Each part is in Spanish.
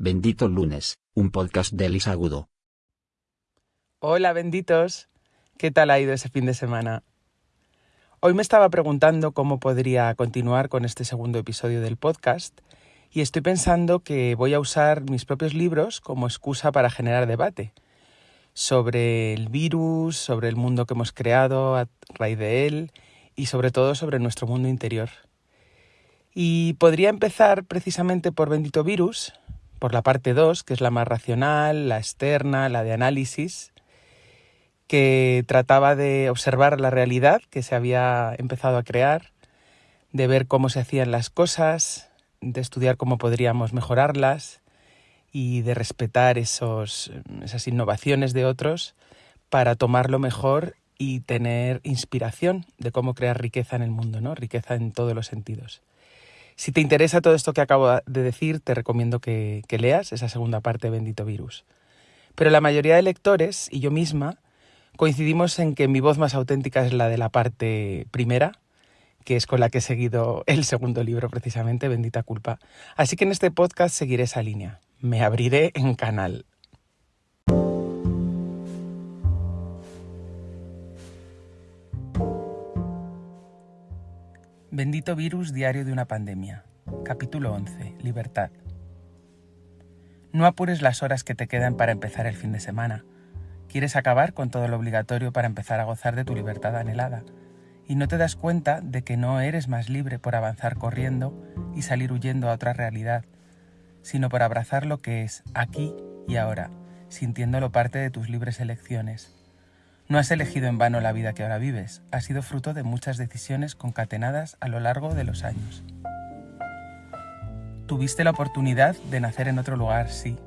Bendito lunes, un podcast de Elisa Agudo. Hola benditos, ¿qué tal ha ido ese fin de semana? Hoy me estaba preguntando cómo podría continuar con este segundo episodio del podcast y estoy pensando que voy a usar mis propios libros como excusa para generar debate sobre el virus, sobre el mundo que hemos creado a raíz de él y sobre todo sobre nuestro mundo interior. Y podría empezar precisamente por Bendito Virus, por la parte 2, que es la más racional, la externa, la de análisis, que trataba de observar la realidad que se había empezado a crear, de ver cómo se hacían las cosas, de estudiar cómo podríamos mejorarlas y de respetar esos, esas innovaciones de otros para tomarlo mejor y tener inspiración de cómo crear riqueza en el mundo, ¿no? Riqueza en todos los sentidos. Si te interesa todo esto que acabo de decir, te recomiendo que, leas esa segunda parte Bendito Virus. Pero la mayoría de lectores y yo misma coincidimos en que mi voz más auténtica es la de la parte primera, que es con la que he seguido el segundo libro precisamente, Bendita Culpa. Así que en este podcast seguiré esa línea. Me abriré en canal. Bendito virus diario de una pandemia. Capítulo 11. Libertad. No apures las horas que te quedan para empezar el fin de semana. Quieres acabar con todo lo obligatorio para empezar a gozar de tu libertad anhelada. Y no te das cuenta de que no eres más libre por avanzar corriendo y salir huyendo a otra realidad, sino por abrazar lo que es aquí y ahora, sintiéndolo parte de tus libres elecciones no has elegido en vano la vida que ahora vives, ha sido fruto de muchas decisiones concatenadas a lo largo de los años. Tuviste la oportunidad de nacer en otro lugar, sí,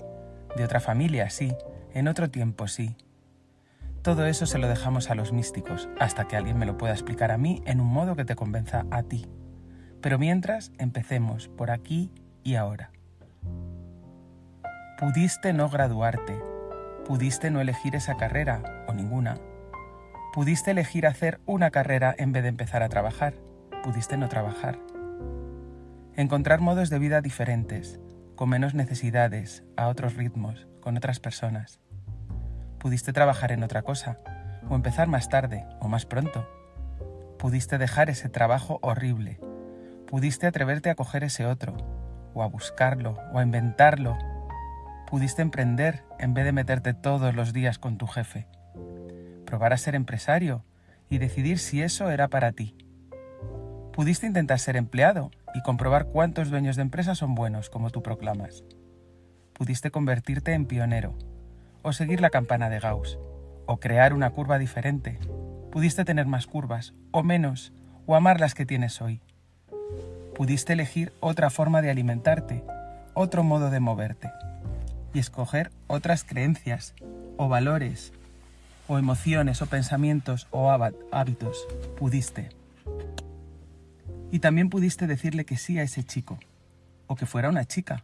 de otra familia, sí, en otro tiempo, sí. Todo eso se lo dejamos a los místicos, hasta que alguien me lo pueda explicar a mí en un modo que te convenza a ti. Pero mientras, empecemos por aquí y ahora. Pudiste no graduarte, pudiste no elegir esa carrera, o ninguna, Pudiste elegir hacer una carrera en vez de empezar a trabajar. Pudiste no trabajar. Encontrar modos de vida diferentes, con menos necesidades, a otros ritmos, con otras personas. Pudiste trabajar en otra cosa, o empezar más tarde, o más pronto. Pudiste dejar ese trabajo horrible. Pudiste atreverte a coger ese otro, o a buscarlo, o a inventarlo. Pudiste emprender en vez de meterte todos los días con tu jefe probar a ser empresario y decidir si eso era para ti. Pudiste intentar ser empleado y comprobar cuántos dueños de empresas son buenos, como tú proclamas. Pudiste convertirte en pionero, o seguir la campana de Gauss, o crear una curva diferente. Pudiste tener más curvas, o menos, o amar las que tienes hoy. Pudiste elegir otra forma de alimentarte, otro modo de moverte, y escoger otras creencias, o valores, o emociones o pensamientos o hábitos, pudiste. Y también pudiste decirle que sí a ese chico, o que fuera una chica.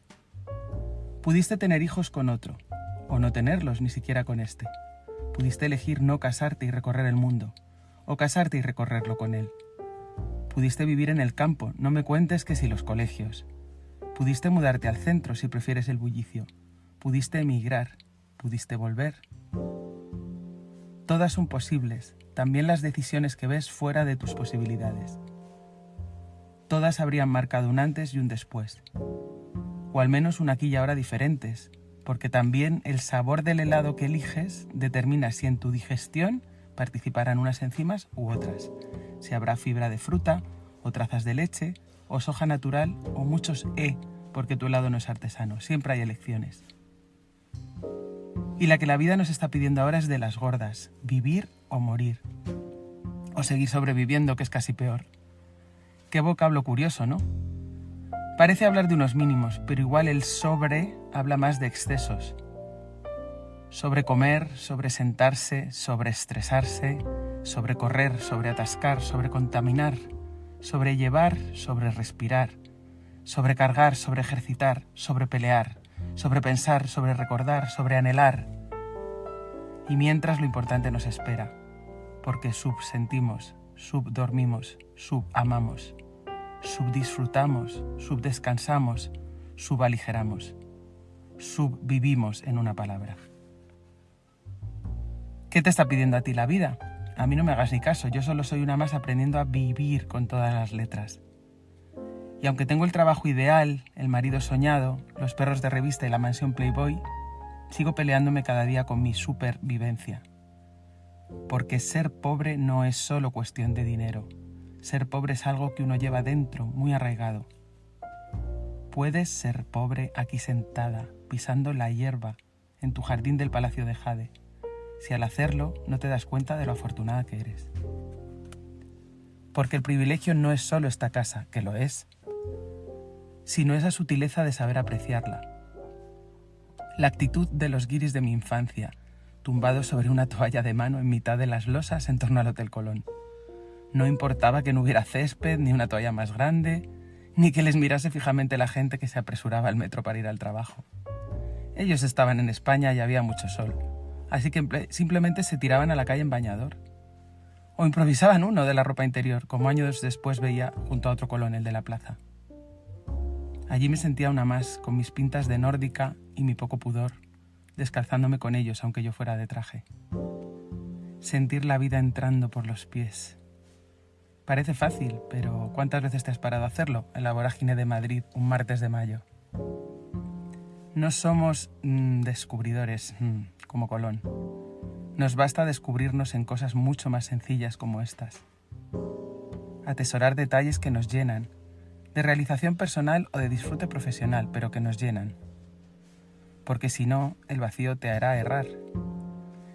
Pudiste tener hijos con otro, o no tenerlos ni siquiera con este. Pudiste elegir no casarte y recorrer el mundo, o casarte y recorrerlo con él. Pudiste vivir en el campo, no me cuentes que si los colegios. Pudiste mudarte al centro si prefieres el bullicio. Pudiste emigrar, pudiste volver. Todas son posibles, también las decisiones que ves fuera de tus posibilidades. Todas habrían marcado un antes y un después, o al menos un aquí y ahora diferentes, porque también el sabor del helado que eliges determina si en tu digestión participarán unas enzimas u otras, si habrá fibra de fruta, o trazas de leche, o soja natural, o muchos E, porque tu helado no es artesano, siempre hay elecciones. Y la que la vida nos está pidiendo ahora es de las gordas, vivir o morir. O seguir sobreviviendo, que es casi peor. Qué vocablo curioso, ¿no? Parece hablar de unos mínimos, pero igual el sobre habla más de excesos. Sobre comer, sobre sentarse, sobre estresarse, sobre correr, sobre atascar, sobre contaminar, sobre llevar, sobre respirar, sobre cargar, sobre ejercitar, sobre pelear, sobre pensar, sobre recordar, sobre anhelar. Y mientras lo importante nos espera, porque subsentimos, subdormimos, subamamos, subdisfrutamos, subdescansamos, subaligeramos. subvivimos en una palabra. ¿Qué te está pidiendo a ti la vida? A mí no me hagas ni caso, yo solo soy una más aprendiendo a vivir con todas las letras. Y aunque tengo el trabajo ideal, el marido soñado, los perros de revista y la mansión Playboy, sigo peleándome cada día con mi supervivencia. Porque ser pobre no es solo cuestión de dinero. Ser pobre es algo que uno lleva dentro, muy arraigado. Puedes ser pobre aquí sentada, pisando la hierba, en tu jardín del Palacio de Jade si al hacerlo no te das cuenta de lo afortunada que eres. Porque el privilegio no es solo esta casa, que lo es, sino esa sutileza de saber apreciarla. La actitud de los guiris de mi infancia, tumbados sobre una toalla de mano en mitad de las losas en torno al Hotel Colón. No importaba que no hubiera césped, ni una toalla más grande, ni que les mirase fijamente la gente que se apresuraba al metro para ir al trabajo. Ellos estaban en España y había mucho sol así que simplemente se tiraban a la calle en bañador. O improvisaban uno de la ropa interior, como años después veía junto a otro colonel de la plaza. Allí me sentía una más, con mis pintas de nórdica y mi poco pudor, descalzándome con ellos aunque yo fuera de traje. Sentir la vida entrando por los pies. Parece fácil, pero ¿cuántas veces te has parado a hacerlo en la vorágine de Madrid un martes de mayo? No somos mm, descubridores mm, como Colón. Nos basta descubrirnos en cosas mucho más sencillas como estas. Atesorar detalles que nos llenan, de realización personal o de disfrute profesional, pero que nos llenan. Porque si no, el vacío te hará errar.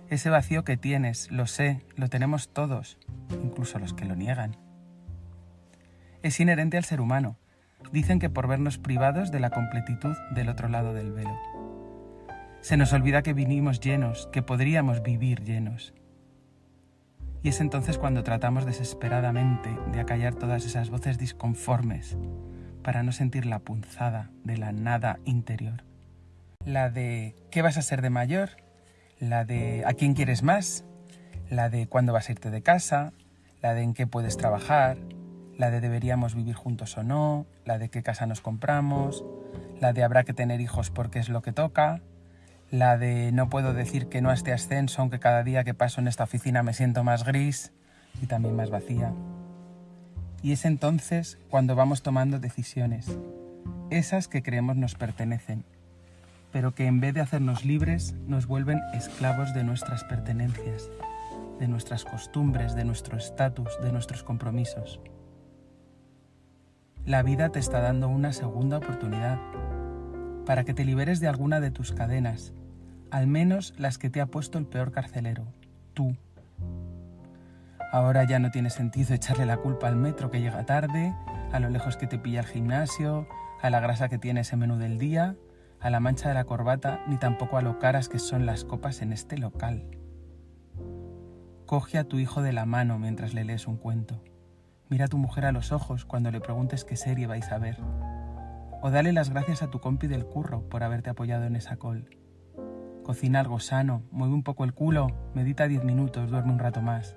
Ese vacío que tienes, lo sé, lo tenemos todos, incluso los que lo niegan. Es inherente al ser humano, dicen que por vernos privados de la completitud del otro lado del velo. Se nos olvida que vinimos llenos, que podríamos vivir llenos. Y es entonces cuando tratamos desesperadamente de acallar todas esas voces disconformes para no sentir la punzada de la nada interior. La de ¿qué vas a ser de mayor? La de ¿a quién quieres más? La de ¿cuándo vas a irte de casa? La de ¿en qué puedes trabajar? la de deberíamos vivir juntos o no, la de qué casa nos compramos, la de habrá que tener hijos porque es lo que toca, la de no puedo decir que no a este ascenso aunque cada día que paso en esta oficina me siento más gris y también más vacía. Y es entonces cuando vamos tomando decisiones, esas que creemos nos pertenecen, pero que en vez de hacernos libres nos vuelven esclavos de nuestras pertenencias, de nuestras costumbres, de nuestro estatus, de nuestros compromisos. La vida te está dando una segunda oportunidad para que te liberes de alguna de tus cadenas, al menos las que te ha puesto el peor carcelero, tú. Ahora ya no tiene sentido echarle la culpa al metro que llega tarde, a lo lejos que te pilla el gimnasio, a la grasa que tiene ese menú del día, a la mancha de la corbata, ni tampoco a lo caras que son las copas en este local. Coge a tu hijo de la mano mientras le lees un cuento. Mira a tu mujer a los ojos cuando le preguntes qué serie vais a ver. O dale las gracias a tu compi del curro por haberte apoyado en esa col. Cocina algo sano, mueve un poco el culo, medita diez minutos, duerme un rato más.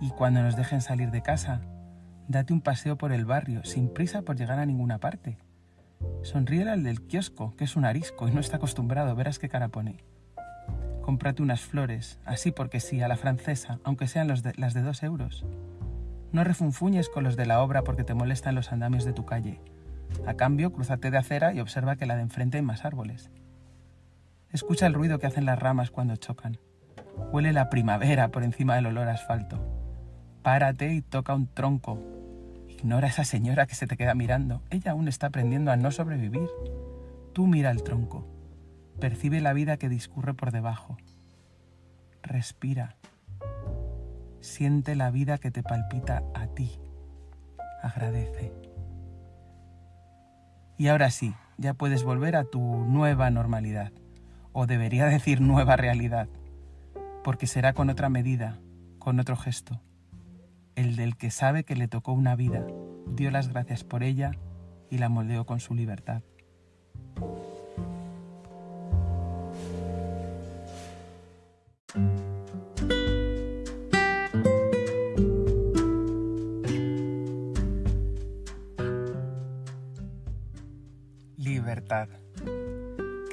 Y cuando nos dejen salir de casa, date un paseo por el barrio, sin prisa por llegar a ninguna parte. Sonríe al del kiosco, que es un arisco y no está acostumbrado, verás qué cara pone. Cómprate unas flores, así porque sí, a la francesa, aunque sean las de dos euros. No refunfuñes con los de la obra porque te molestan los andamios de tu calle. A cambio, cruzate de acera y observa que la de enfrente hay más árboles. Escucha el ruido que hacen las ramas cuando chocan. Huele la primavera por encima del olor a asfalto. Párate y toca un tronco. Ignora a esa señora que se te queda mirando. Ella aún está aprendiendo a no sobrevivir. Tú mira el tronco. Percibe la vida que discurre por debajo. Respira. Siente la vida que te palpita a ti. Agradece. Y ahora sí, ya puedes volver a tu nueva normalidad, o debería decir nueva realidad, porque será con otra medida, con otro gesto, el del que sabe que le tocó una vida, dio las gracias por ella y la moldeó con su libertad.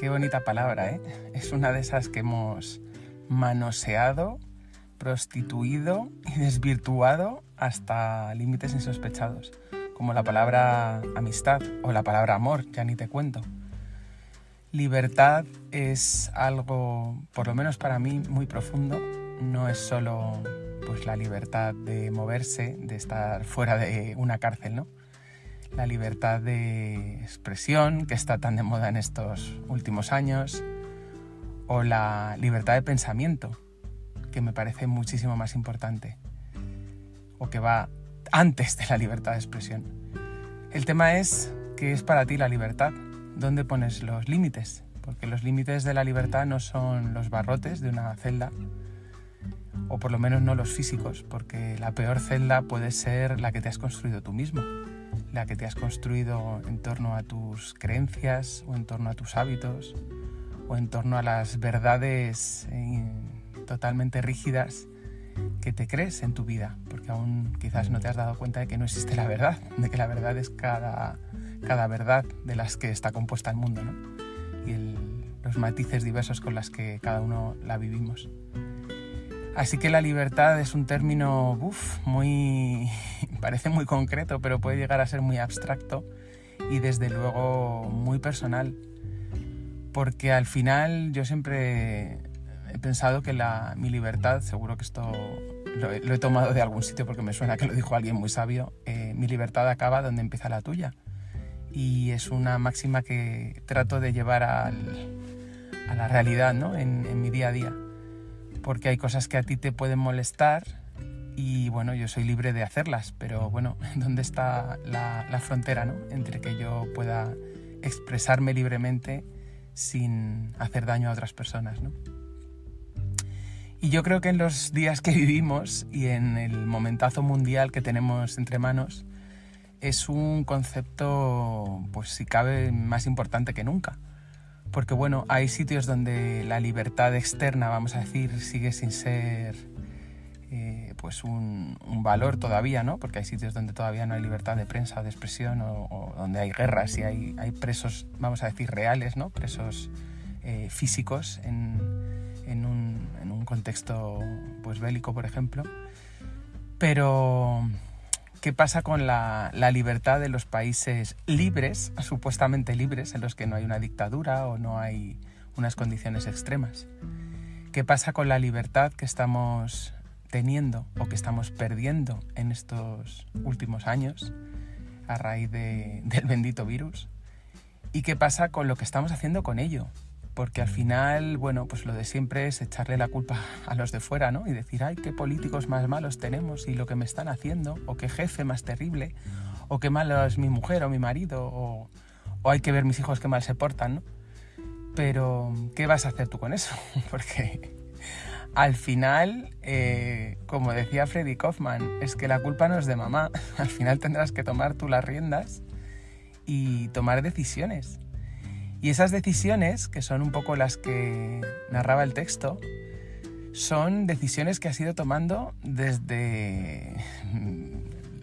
Qué bonita palabra, ¿eh? Es una de esas que hemos manoseado, prostituido y desvirtuado hasta límites insospechados, como la palabra amistad o la palabra amor, ya ni te cuento. Libertad es algo, por lo menos para mí, muy profundo. No es solo pues, la libertad de moverse, de estar fuera de una cárcel, ¿no? La libertad de expresión, que está tan de moda en estos últimos años, o la libertad de pensamiento, que me parece muchísimo más importante, o que va antes de la libertad de expresión. El tema es, ¿qué es para ti la libertad? ¿Dónde pones los límites? Porque los límites de la libertad no son los barrotes de una celda, o por lo menos no los físicos, porque la peor celda puede ser la que te has construido tú mismo, la que te has construido en torno a tus creencias o en torno a tus hábitos o en torno a las verdades eh, totalmente rígidas que te crees en tu vida, porque aún quizás no te has dado cuenta de que no existe la verdad, de que la verdad es cada cada verdad de las que está compuesta el mundo y los matices diversos con las que cada uno la vivimos. Así que la libertad es un término muy parece muy concreto, pero puede llegar a ser muy abstracto y desde luego muy personal. Porque al final yo siempre he pensado que la, mi libertad, seguro que esto lo he, tomado de algún sitio porque me suena que lo dijo alguien muy sabio, eh, mi libertad acaba donde empieza la tuya y es una máxima que trato de llevar a la realidad ¿no? en, mi día a día. Porque hay cosas que a ti te pueden molestar y bueno, yo soy libre de hacerlas, pero bueno, ¿dónde está la, la frontera ¿no? entre que yo pueda expresarme libremente sin hacer daño a otras personas? ¿no? Y yo creo que en los días que vivimos y en el momentazo mundial que tenemos entre manos, es un concepto, pues si cabe, más importante que nunca. Porque bueno, hay sitios donde la libertad externa, vamos a decir, sigue sin ser eh, pues un, valor todavía, ¿no? Porque hay sitios donde todavía no hay libertad de prensa o de expresión, o, donde hay guerras y hay, hay, presos, vamos a decir, reales, ¿no? Presos eh, físicos en, en, un, en un contexto pues bélico, por ejemplo. Pero ¿Qué pasa con la, libertad de los países libres, supuestamente libres, en los que no hay una dictadura o no hay unas condiciones extremas? ¿Qué pasa con la libertad que estamos teniendo o que estamos perdiendo en estos últimos años a raíz del bendito virus? ¿Y qué pasa con lo que estamos haciendo con ello? Porque al final, bueno, pues lo de siempre es echarle la culpa a los de fuera, ¿no? Y decir, ay, qué políticos más malos tenemos y lo que me están haciendo, o qué jefe más terrible, o qué malo es mi mujer o mi marido, o, hay que ver mis hijos qué mal se portan, ¿no? Pero, ¿qué vas a hacer tú con eso? porque al final, eh, como decía Freddy Kaufman, es que la culpa no es de mamá, al final tendrás que tomar tú las riendas y tomar decisiones. Y esas decisiones, que son un poco las que narraba el texto, son decisiones que has ido tomando desde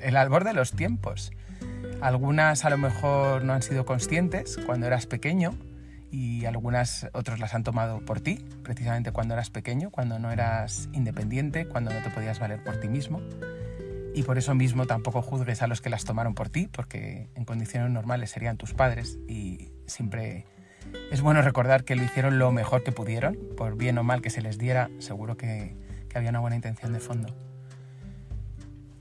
el albor de los tiempos. Algunas a lo mejor no han sido conscientes cuando eras pequeño y algunas otros las han tomado por ti, precisamente cuando eras pequeño, cuando no eras independiente, cuando no te podías valer por ti mismo. Y por eso mismo tampoco juzgues a los que las tomaron por ti, porque en condiciones normales serían tus padres y siempre es bueno recordar que lo hicieron lo mejor que pudieron, por bien o mal que se les diera, seguro que, había una buena intención de fondo.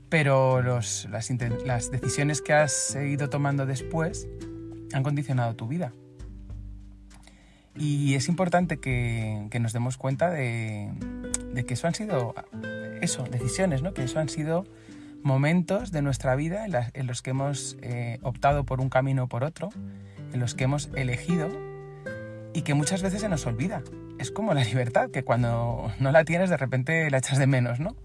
Pero las, decisiones que has ido tomando después han condicionado tu vida. Y es importante que, nos demos cuenta de, que eso han sido, eso, decisiones, ¿no? que eso han sido momentos de nuestra vida en, los que hemos eh, optado por un camino o por otro, en los que hemos elegido y que muchas veces se nos olvida. Es como la libertad, que cuando no la tienes de repente la echas de menos, ¿no?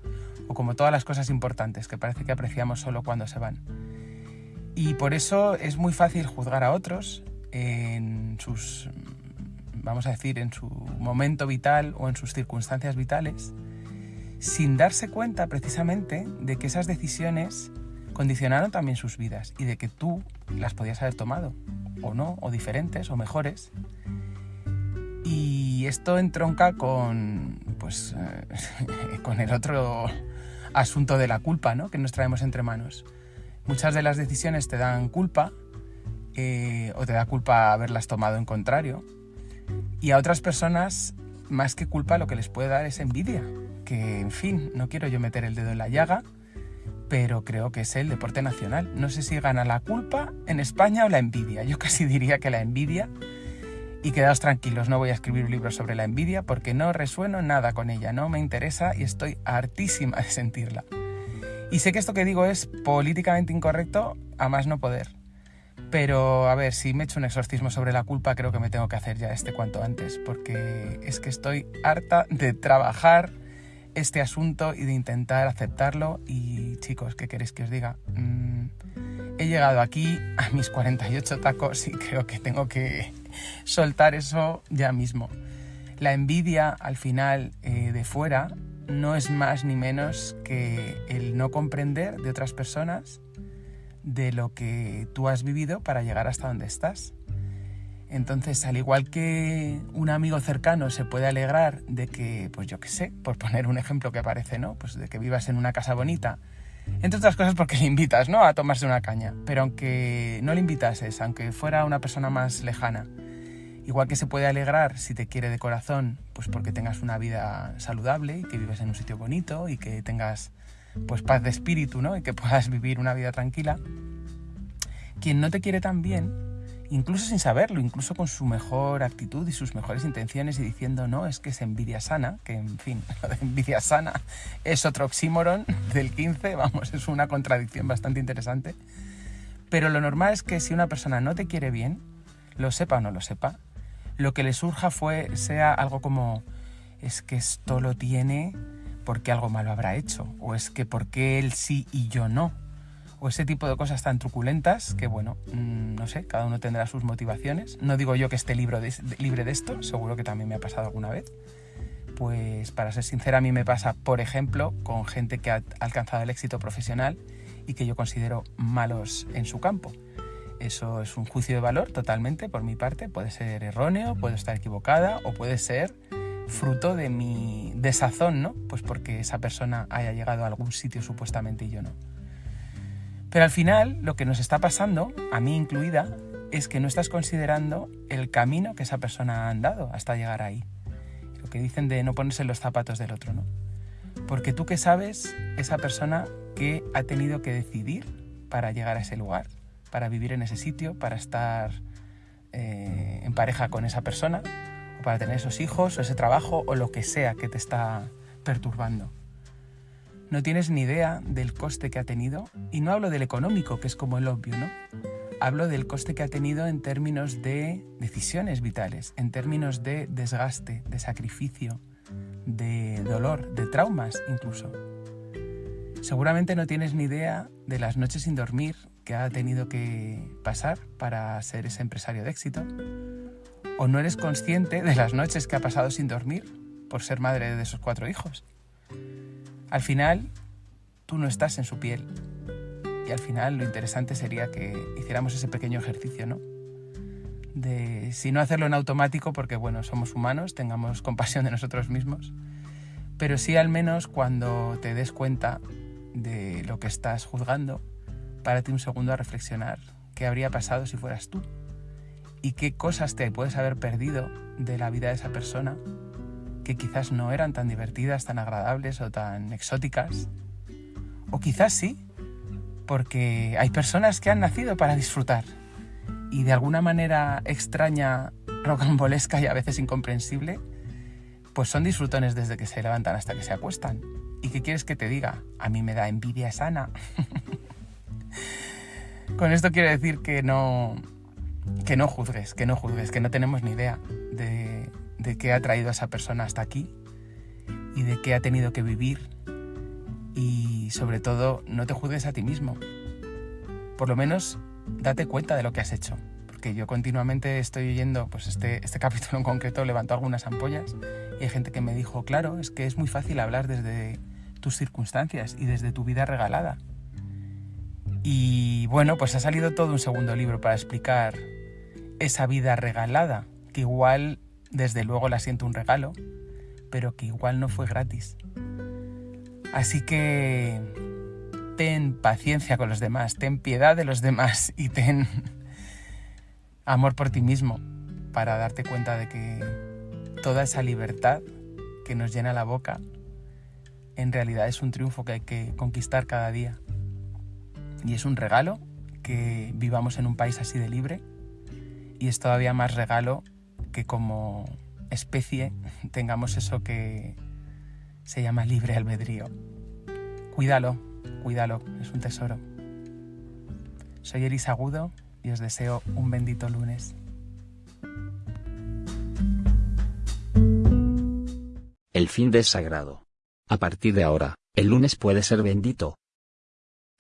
O como todas las cosas importantes, que parece que apreciamos solo cuando se van. Y por eso es muy fácil juzgar a otros en sus, vamos a decir, en su momento vital o en sus circunstancias vitales, sin darse cuenta precisamente de que esas decisiones condicionaron también sus vidas y de que tú las podías haber tomado, o no, o diferentes, o mejores, Y esto entronca con, pues, eh, con el otro asunto de la culpa ¿no? que nos traemos entre manos. Muchas de las decisiones te dan culpa eh, o te da culpa haberlas tomado en contrario. Y a otras personas, más que culpa, lo que les puede dar es envidia. Que, en fin, no quiero yo meter el dedo en la llaga, pero creo que es el deporte nacional. No sé si gana la culpa en España o la envidia. Yo casi diría que la envidia. Y quedaos tranquilos, no voy a escribir un libro sobre la envidia porque no resueno nada con ella, no me interesa y estoy hartísima de sentirla. Y sé que esto que digo es políticamente incorrecto a más no poder. Pero a ver, si me echo un exorcismo sobre la culpa, creo que me tengo que hacer ya este cuanto antes, porque es que estoy harta de trabajar este asunto y de intentar aceptarlo. Y chicos, ¿qué queréis que os diga? Mm, he llegado aquí a mis 48 tacos y creo que tengo que soltar eso ya mismo. La envidia al final eh, de fuera no es más ni menos que el no comprender de otras personas de lo que tú has vivido para llegar hasta donde estás. Entonces, al igual que un amigo cercano se puede alegrar de que, pues yo qué sé, por poner un ejemplo que aparece, ¿no? Pues de que vivas en una casa bonita, entre otras cosas porque le invitas, ¿no? A tomarse una caña. Pero aunque no le invitases, aunque fuera una persona más lejana, igual que se puede alegrar si te quiere de corazón, pues porque tengas una vida saludable y que vives en un sitio bonito y que tengas pues paz de espíritu, ¿no? Y que puedas vivir una vida tranquila. Quien no te quiere tan bien, incluso sin saberlo, incluso con su mejor actitud y sus mejores intenciones y diciendo, no, es que es envidia sana, que en fin, lo de envidia sana es otro oxímoron del 15, vamos, es una contradicción bastante interesante. Pero lo normal es que si una persona no te quiere bien, lo sepa o no lo sepa, lo que le surja fue, sea algo como, es que esto lo tiene porque algo malo habrá hecho, o es que porque él sí y yo no, o ese tipo de cosas tan truculentas que, bueno, mm, no sé, cada uno tendrá sus motivaciones. No digo yo que esté de, libre de esto, seguro que también me ha pasado alguna vez. Pues para ser sincera, a mí me pasa, por ejemplo, con gente que ha alcanzado el éxito profesional y que yo considero malos en su campo. Eso es un juicio de valor totalmente por mi parte, puede ser erróneo, puede estar equivocada o puede ser fruto de mi desazón, ¿no? Pues porque esa persona haya llegado a algún sitio supuestamente y yo no. Pero al final lo que nos está pasando, a mí incluida, es que no estás considerando el camino que esa persona ha andado hasta llegar ahí. Lo que dicen de no ponerse los zapatos del otro, ¿no? Porque tú que sabes esa persona que ha tenido que decidir para llegar a ese lugar, para vivir en ese sitio, para estar eh, en pareja con esa persona, para tener esos hijos o ese trabajo o lo que sea que te está perturbando. No tienes ni idea del coste que ha tenido y no hablo del económico, que es como el obvio, ¿no? Hablo del coste que ha tenido en términos de decisiones vitales, en términos de desgaste, de sacrificio, de dolor, de traumas incluso. Seguramente no tienes ni idea de las noches sin dormir que ha tenido que pasar para ser ese empresario de éxito, o no eres consciente de las noches que ha pasado sin dormir por ser madre de esos cuatro hijos. Al final, tú no estás en su piel. Y al final lo interesante sería que hiciéramos ese pequeño ejercicio, ¿no? De, si no hacerlo en automático, porque bueno, somos humanos, tengamos compasión de nosotros mismos, pero sí al menos cuando te des cuenta de lo que estás juzgando, párate un segundo a reflexionar qué habría pasado si fueras tú y qué cosas te puedes haber perdido de la vida de esa persona que quizás no eran tan divertidas, tan agradables o tan exóticas. O quizás sí, porque hay personas que han nacido para disfrutar y de alguna manera extraña, rocambolesca y a veces incomprensible, pues son disfrutones desde que se levantan hasta que se acuestan. ¿Y qué quieres que te diga? A mí me da envidia sana. Con esto quiero decir que no, que no juzgues, que no juzgues, que no tenemos ni idea de, de qué ha traído a esa persona hasta aquí y de qué ha tenido que vivir. Y sobre todo, no te juzgues a ti mismo. Por lo menos, date cuenta de lo que has hecho. Porque yo continuamente estoy oyendo, pues este, este capítulo en concreto levantó algunas ampollas y hay gente que me dijo, claro, es que es muy fácil hablar desde tus circunstancias y desde tu vida regalada. Y bueno, pues ha salido todo un segundo libro para explicar esa vida regalada, que igual desde luego la siento un regalo, pero que igual no fue gratis. Así que ten paciencia con los demás, ten piedad de los demás y ten amor por ti mismo para darte cuenta de que toda esa libertad que nos llena la boca en realidad es un triunfo que hay que conquistar cada día. Y es un regalo que vivamos en un país así de libre y es todavía más regalo que como especie tengamos eso que se llama libre albedrío. Cuídalo, cuídalo, es un tesoro. Soy Eris Agudo y os deseo un bendito lunes. El fin de sagrado. A partir de ahora, el lunes puede ser bendito.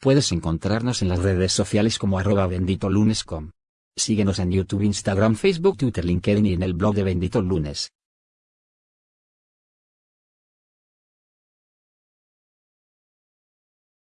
Puedes encontrarnos en las redes sociales como arroba benditolunes.com. Síguenos en YouTube, Instagram, Facebook, Twitter, LinkedIn y en el blog de Bendito Lunes.